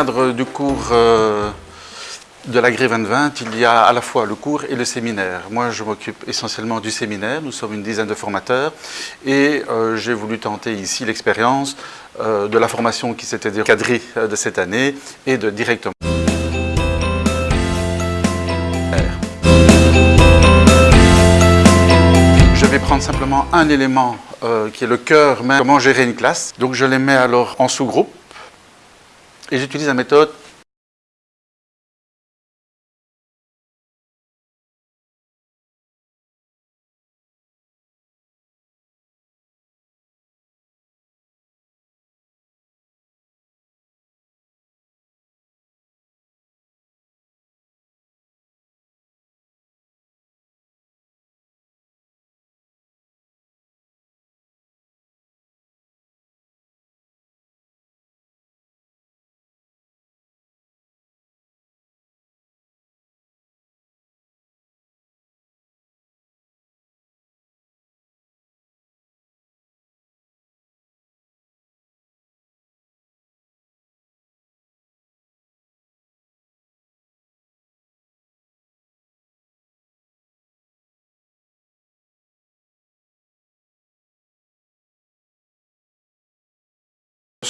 cadre du cours euh, de l'Agré 2020, il y a à la fois le cours et le séminaire. Moi, je m'occupe essentiellement du séminaire. Nous sommes une dizaine de formateurs et euh, j'ai voulu tenter ici l'expérience euh, de la formation qui s'était cadrée de cette année et de directement. Je vais prendre simplement un élément qui est le cœur même, comment gérer une classe. Donc je les mets alors en sous-groupe et j'utilise la méthode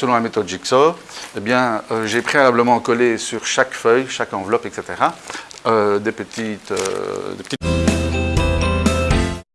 Selon la méthode Jigsaw, eh bien, euh, j'ai préalablement collé sur chaque feuille, chaque enveloppe, etc., euh, des petites... Euh, des petites...